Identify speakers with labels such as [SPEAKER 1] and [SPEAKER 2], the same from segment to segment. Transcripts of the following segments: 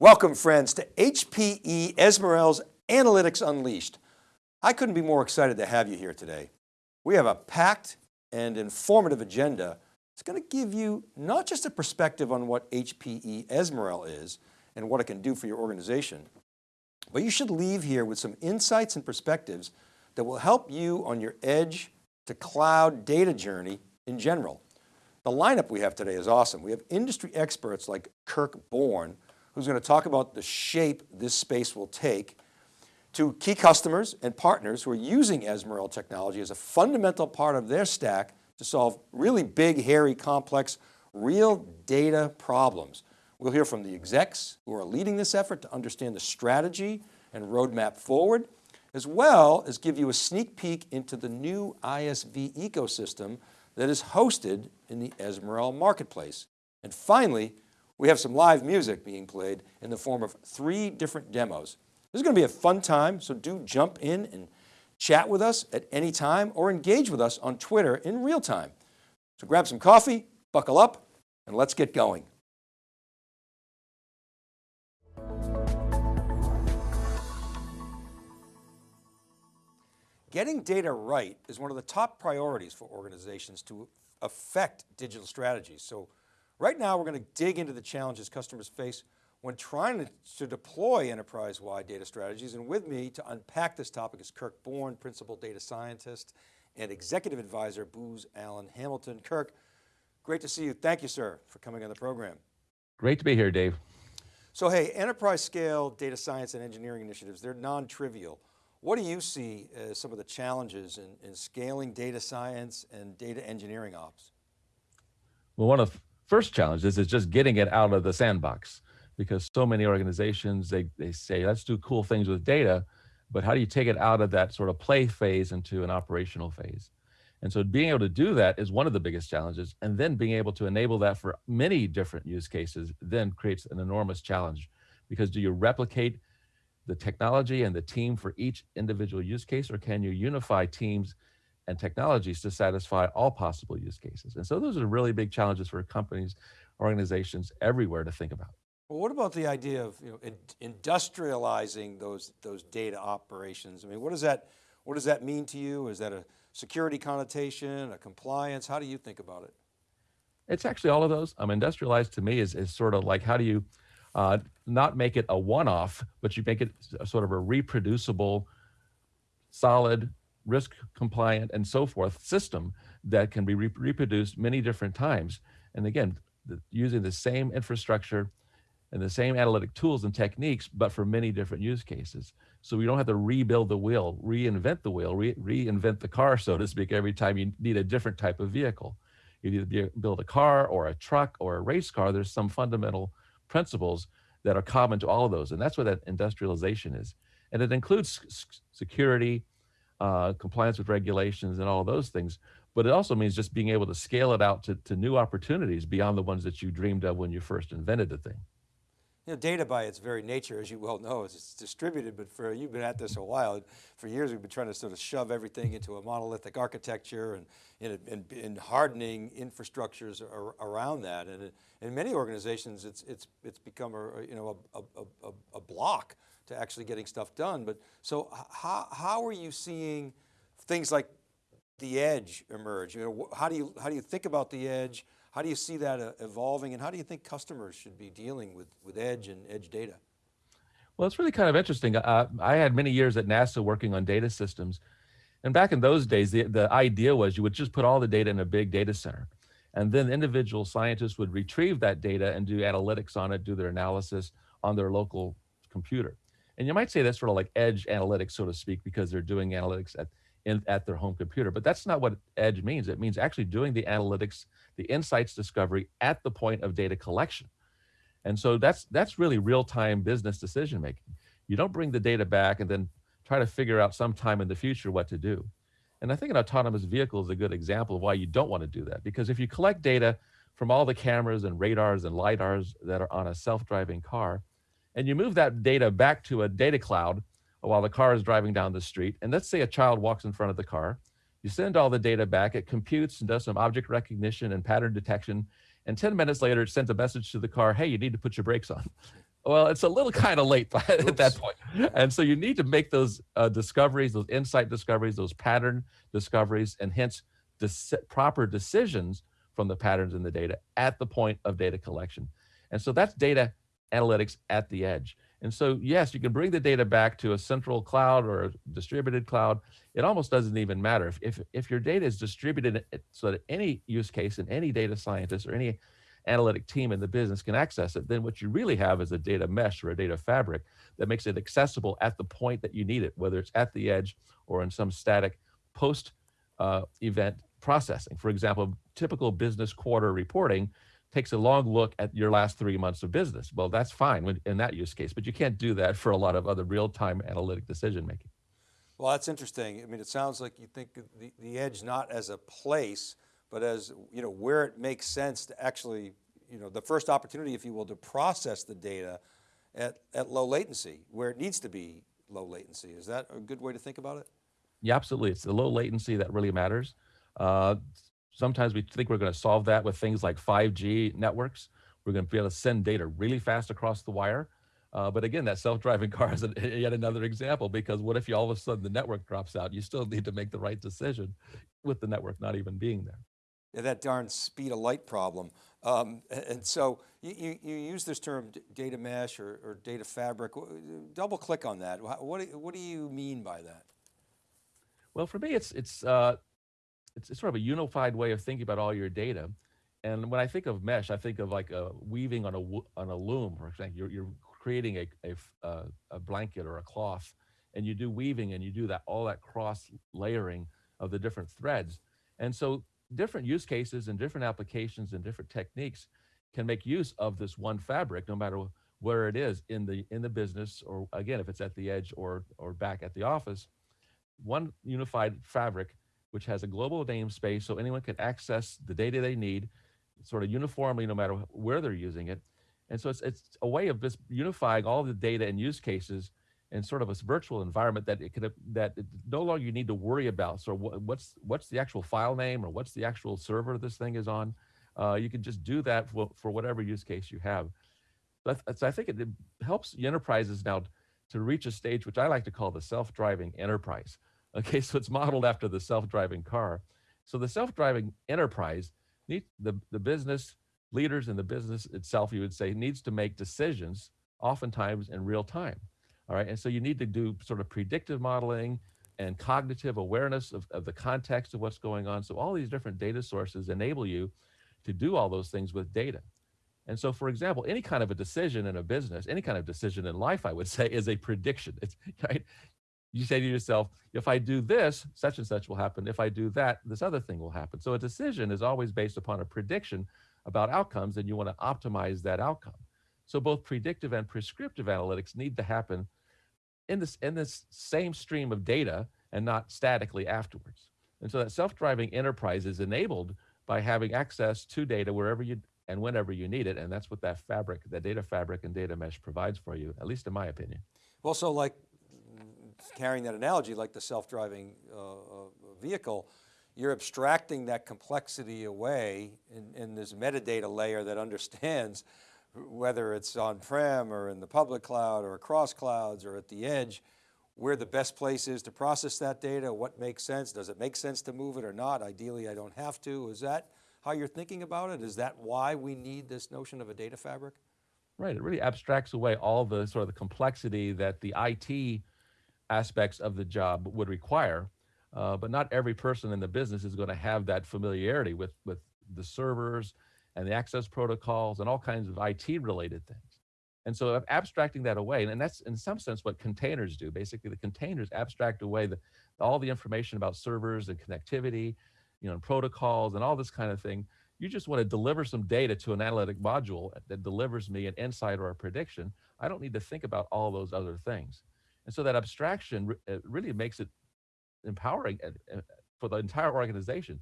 [SPEAKER 1] Welcome friends to HPE Ezmeral's Analytics Unleashed. I couldn't be more excited to have you here today. We have a packed and informative agenda. It's going to give you not just a perspective on what HPE Ezmeral is and what it can do for your organization, but you should leave here with some insights and perspectives that will help you on your edge to cloud data journey in general. The lineup we have today is awesome. We have industry experts like Kirk Borne, who's going to talk about the shape this space will take to key customers and partners who are using Ezmeral technology as a fundamental part of their stack to solve really big, hairy, complex, real data problems. We'll hear from the execs who are leading this effort to understand the strategy and roadmap forward, as well as give you a sneak peek into the new ISV ecosystem that is hosted in the Ezmeral marketplace. And finally, we have some live music being played in the form of three different demos. This is going to be a fun time, so do jump in and chat with us at any time or engage with us on Twitter in real time. So grab some coffee, buckle up, and let's get going. Getting data right is one of the top priorities for organizations to affect digital strategies. So Right now, we're going to dig into the challenges customers face when trying to, to deploy enterprise-wide data strategies. And with me to unpack this topic is Kirk Borne, Principal Data Scientist and Executive Advisor, Booz Allen Hamilton. Kirk, great to see you. Thank you, sir, for coming on the program.
[SPEAKER 2] Great to be here, Dave.
[SPEAKER 1] So hey, enterprise scale data science and engineering initiatives, they're non-trivial. What do you see as some of the challenges in, in scaling data science and data engineering ops?
[SPEAKER 2] Well, one of first challenge is, is just getting it out of the sandbox because so many organizations, they, they say, let's do cool things with data, but how do you take it out of that sort of play phase into an operational phase? And so being able to do that is one of the biggest challenges. And then being able to enable that for many different use cases then creates an enormous challenge because do you replicate the technology and the team for each individual use case, or can you unify teams and technologies to satisfy all possible use cases. And so those are really big challenges for companies, organizations everywhere to think about.
[SPEAKER 1] Well, what about the idea of you know, industrializing those, those data operations? I mean, what does, that, what does that mean to you? Is that a security connotation, a compliance? How do you think about it?
[SPEAKER 2] It's actually all of those. Um, industrialized to me is, is sort of like how do you uh, not make it a one-off, but you make it sort of a reproducible, solid, risk compliant and so forth system that can be re reproduced many different times. And again, the, using the same infrastructure and the same analytic tools and techniques, but for many different use cases. So we don't have to rebuild the wheel, reinvent the wheel, re reinvent the car, so to speak, every time you need a different type of vehicle. You either build a car or a truck or a race car, there's some fundamental principles that are common to all of those. And that's what that industrialization is. And it includes security, uh, compliance with regulations and all those things. But it also means just being able to scale it out to, to new opportunities beyond the ones that you dreamed of when you first invented the thing.
[SPEAKER 1] You know, data by its very nature, as you well know, is it's distributed, but for, you've been at this a while. For years, we've been trying to sort of shove everything into a monolithic architecture and, and, and hardening infrastructures around that. And in many organizations, it's, it's, it's become a, you know, a, a, a block to actually getting stuff done. But so how, how are you seeing things like the edge emerge? You know, how do you, how do you think about the edge? How do you see that uh, evolving? And how do you think customers should be dealing with, with edge and edge data?
[SPEAKER 2] Well, it's really kind of interesting. Uh, I had many years at NASA working on data systems. And back in those days, the, the idea was you would just put all the data in a big data center. And then individual scientists would retrieve that data and do analytics on it, do their analysis on their local computer. And you might say that's sort of like edge analytics, so to speak, because they're doing analytics at, in, at their home computer. But that's not what edge means. It means actually doing the analytics, the insights discovery at the point of data collection. And so that's, that's really real-time business decision making. You don't bring the data back and then try to figure out sometime in the future what to do. And I think an autonomous vehicle is a good example of why you don't want to do that. Because if you collect data from all the cameras and radars and LiDARs that are on a self-driving car, and you move that data back to a data cloud while the car is driving down the street. And let's say a child walks in front of the car. You send all the data back, it computes and does some object recognition and pattern detection. And 10 minutes later, it sends a message to the car, hey, you need to put your brakes on. Well, it's a little kind of late by- at that point. And so you need to make those uh, discoveries, those insight discoveries, those pattern discoveries, and hence proper decisions from the patterns in the data at the point of data collection. And so that's data analytics at the edge. And so, yes, you can bring the data back to a central cloud or a distributed cloud. It almost doesn't even matter. If, if, if your data is distributed so that any use case and any data scientist or any analytic team in the business can access it, then what you really have is a data mesh or a data fabric that makes it accessible at the point that you need it, whether it's at the edge or in some static post uh, event processing. For example, typical business quarter reporting takes a long look at your last three months of business. Well, that's fine when, in that use case, but you can't do that for a lot of other real-time analytic decision making.
[SPEAKER 1] Well, that's interesting. I mean, it sounds like you think the, the edge not as a place, but as, you know, where it makes sense to actually, you know, the first opportunity, if you will, to process the data at, at low latency, where it needs to be low latency. Is that a good way to think about it?
[SPEAKER 2] Yeah, absolutely. It's the low latency that really matters. Uh, sometimes we think we're going to solve that with things like 5G networks. We're going to be able to send data really fast across the wire. Uh, but again, that self-driving car is a, yet another example because what if you all of a sudden the network drops out? You still need to make the right decision with the network not even being there.
[SPEAKER 1] Yeah, that darn speed of light problem. Um, and so you, you, you use this term data mesh or, or data fabric. Double click on that. What, do- what do you mean by that?
[SPEAKER 2] Well, for me, it's it's uh, it's, it's sort of a unified way of thinking about all your data. And when I think of mesh, I think of like a weaving on a on a loom, for example. You're, you're creating a a, a blanket or a cloth, and you do weaving and you do that all that cross layering of the different threads. And so different use cases and different applications and different techniques can make use of this one fabric, no matter where it is in the in the business, or again, if it's at the edge or or back at the office one unified fabric which has a global namespace so anyone can access the data they need sort of uniformly no matter where they're using it. And so it's, it's a way of just unifying all the data and use cases in sort of a virtual environment that it could that it no longer you need to worry about so what's what's the actual file name or what's the actual server this thing is on? Uh, you can just do that for, for whatever use case you have. But so i think it, it helps enterprises now to reach a stage which i like to call the self-driving enterprise Okay, so it's modeled after the self-driving car. So the self-driving enterprise need the, the business leaders and the business itself, you would say, needs to make decisions oftentimes in real time. All right. And so you need to do sort of predictive modeling and cognitive awareness of, of the context of what's going on. So all these different data sources enable you to do all those things with data. And so, for example, any kind of a decision in a business, any kind of decision in life, I would say, is a prediction. It's right you say to yourself, if I do this, such and such will happen. If I do that, this other thing will happen. So a decision is always based upon a prediction about outcomes, and you want to optimize that outcome. So both predictive and prescriptive analytics need to happen in this in this same stream of data and not statically afterwards. And so that self-driving enterprise is enabled by having access to data wherever you and whenever you need it. And that's what that fabric, that data fabric and data mesh provides for you, at least in my opinion.
[SPEAKER 1] Well, so like carrying that analogy, like the self-driving uh, uh, vehicle, you're abstracting that complexity away in, in this metadata layer that understands whether it's on-prem or in the public cloud or across clouds or at the edge, where the best place is to process that data, what makes sense, does it make sense to move it or not? Ideally, I don't have to. Is that how you're thinking about it? Is that why we need this notion of a data fabric?
[SPEAKER 2] Right, it really abstracts away all the sort of the complexity that the IT aspects of the job would require. Uh, but not every person in the business is going to have that familiarity with, with the servers and the access protocols and all kinds of IT related things. And so abstracting that away, and that's in some sense what containers do. Basically, the containers abstract away the, all the information about servers and connectivity, you know, and protocols and all this kind of thing. You just want to deliver some data to an analytic module that delivers me an insight or a prediction. I don't need to think about all those other things. And so that abstraction re- uh, really makes it empowering uh, uh, for the entire organization.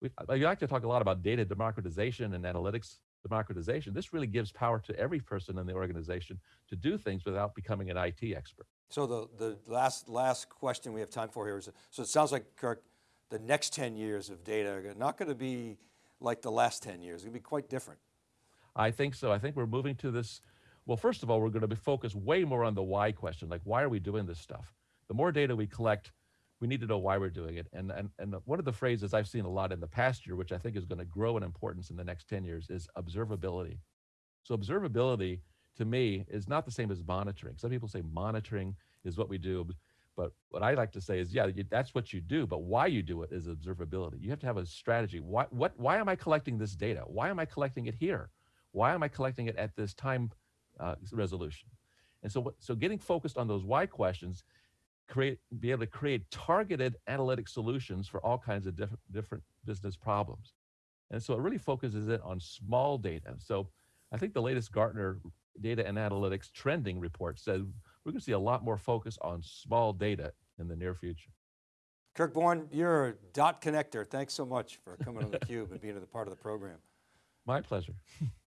[SPEAKER 2] We, I like to talk a lot about data democratization and analytics democratization. This really gives power to every person in the organization to do things without becoming an IT expert.
[SPEAKER 1] So the, the last, last question we have time for here is, so it sounds like, Kirk, the next 10 years of data are not going to be like the last 10 years. It's going to be quite different.
[SPEAKER 2] I think so. I think we're moving to this Well, first of all, we're going to be focused way more on the why question, like why are we doing this stuff? The more data we collect, we need to know why we're doing it. And, and, and one of the phrases I've seen a lot in the past year, which I think is going to grow in importance in the next 10 years, is observability. So observability to me is not the same as monitoring. Some people say monitoring is what we do, but what I like to say is, yeah, that's what you do, but why you do it is observability. You have to have a strategy. Why, what, why am I collecting this data? Why am I collecting it here? Why am I collecting it at this time uh, resolution? And so, what- so getting focused on those why questions, create, be able to create targeted analytic solutions for all kinds of different, different business problems. And so it really focuses it on small data. So I think the latest Gartner data and analytics trending report said we're going to see a lot more focus on small data in the near future.
[SPEAKER 1] Kirk Borne, you're a dot connector. Thanks so much for coming on theCUBE and being a part of the program.
[SPEAKER 2] My pleasure.